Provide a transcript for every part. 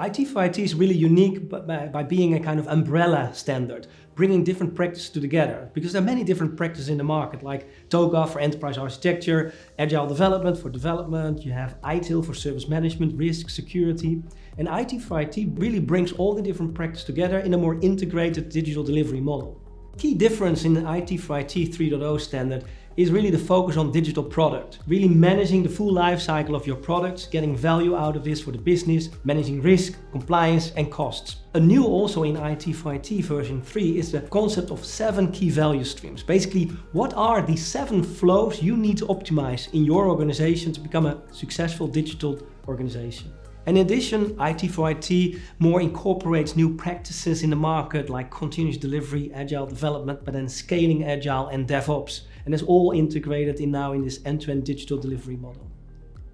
IT for IT is really unique by, by being a kind of umbrella standard, bringing different practices together. Because there are many different practices in the market, like TOGAF for enterprise architecture, agile development for development, you have ITIL for service management, risk, security. And IT for IT really brings all the different practices together in a more integrated digital delivery model. Key difference in the IT for IT 3.0 standard is really the focus on digital product. Really managing the full life cycle of your products, getting value out of this for the business, managing risk, compliance and costs. A new also in IT for IT version 3 is the concept of seven key value streams. Basically, what are the seven flows you need to optimize in your organization to become a successful digital organization? In addition, IT for IT more incorporates new practices in the market like continuous delivery, agile development, but then scaling agile and DevOps. And it's all integrated in now in this end-to-end -end digital delivery model.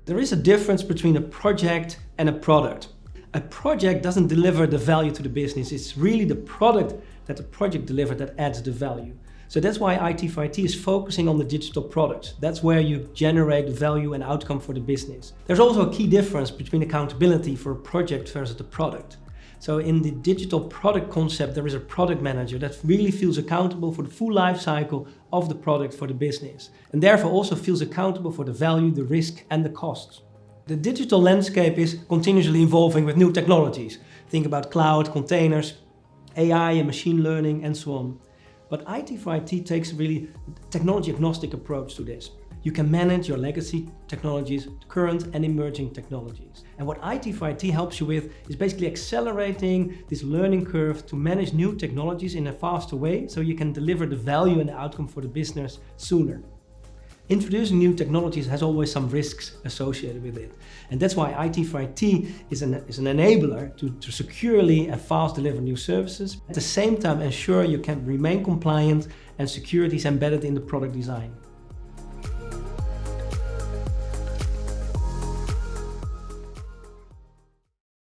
There is a difference between a project and a product. A project doesn't deliver the value to the business. It's really the product that the project delivered that adds the value. So that's why IT for IT is focusing on the digital products. That's where you generate value and outcome for the business. There's also a key difference between accountability for a project versus the product. So in the digital product concept, there is a product manager that really feels accountable for the full life cycle of the product for the business. And therefore also feels accountable for the value, the risk and the costs. The digital landscape is continuously evolving with new technologies. Think about cloud, containers, AI and machine learning and so on. But IT for IT takes a really technology agnostic approach to this. You can manage your legacy technologies, current and emerging technologies. And what IT for IT helps you with is basically accelerating this learning curve to manage new technologies in a faster way so you can deliver the value and the outcome for the business sooner. Introducing new technologies has always some risks associated with it. And that's why IT for IT is an, is an enabler to, to securely and fast deliver new services. At the same time ensure you can remain compliant and security is embedded in the product design.